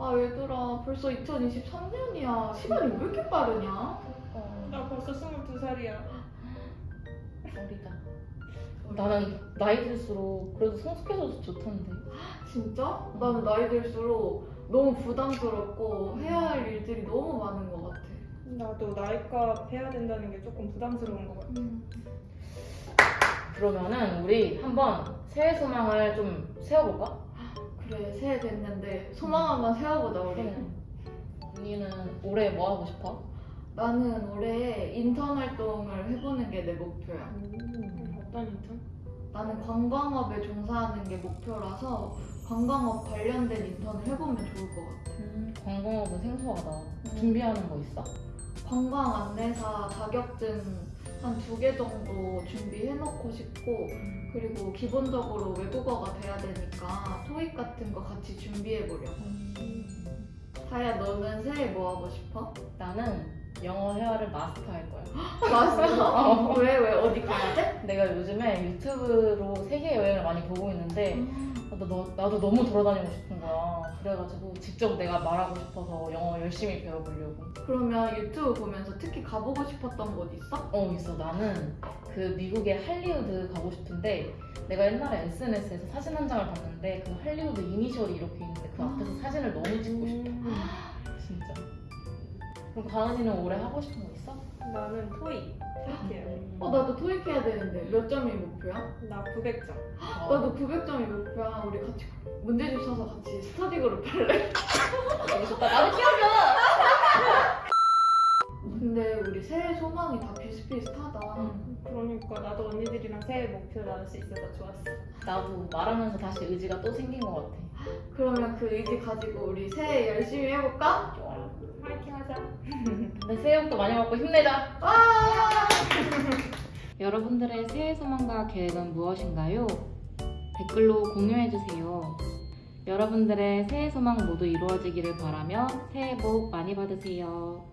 아 얘들아 벌써 2023년이야 시간이 왜 이렇게 빠르냐? 어, 나 벌써 22살이야. 어리다. 나는 나이 들수록 그래도 성숙해져서 좋던데. 진짜? 나는 나이 들수록 너무 부담스럽고 해야 할 일들이 너무 많은 것 같아 나도 나이값 해야 된다는 게 조금 부담스러운 것 같아. 그러면은 우리 한번 새해 소망을 좀 세워볼까? 그래 새해 됐는데 소망 한번 세워보자 우리 그래. 언니는 올해 뭐 하고 싶어? 나는 올해 인턴 활동을 해보는 게 내 목표야 음, 어떤 인턴? 나는 관광업에 종사하는 게 목표라서 관광업 관련된 인턴을 해보면 좋을 것 같아 음, 관광업은 생소하다. 준비하는 거 있어? 관광 안내사 자격증 한 두 개 정도 준비해놓고 싶고 그리고 기본적으로 외국어가 돼야 되니까 토익 같은 거 같이 준비해보려고. 하야 너는 새해 뭐 하고 싶어? 나는 영어 회화를 마스터할 거야. 마스터? 왜? 왜? 어디 가야 돼? 내가 요즘에 유튜브로 세계 여행을 많이 보고 있는데 음. 나도, 너- 나도 너무 돌아다니고 싶은 거야. 그래가지고 직접 내가 말하고 싶어서 영어 열심히 배워보려고. 그러면 유튜브 보면서 특히 가보고 싶었던 곳 있어? 어 있어 나는 그 미국의 할리우드 가고 싶은데 내가 옛날에 SNS에서 사진 한 장을 봤는데 그 할리우드 이니셜이 이렇게 있는데 그 앞에서 사진을 너무 찍고 싶어 음, 그럼 가은이는 올해 하고 싶은 거 있어? 나는 토익. 토익이야. 어 나도 토익 해야 되는데 몇 점이 목표야? 나 900점. 어, 나도 900점이 목표야 우리 같이 문제집 사서 같이 스터디 그룹 할래? 되게 좋다 나도 키워줘 근데 우리 새해 소망이 다 비슷비슷하다 그러니까 나도 언니들이랑 새해 목표 나눌 수 있어서 좋았어. 나도 말하면서 다시 의지가 또 생긴 것 같아 그러면 그 의지 가지고 우리 새해 열심히 해볼까? 좋아요 화이팅 하자. 근데 새해 복도 많이 받고 힘내자 와! 여러분들의 새해 소망과 계획은 무엇인가요? 댓글로 공유해주세요. 여러분들의 새해 소망 모두 이루어지기를 바라며 새해 복 많이 받으세요.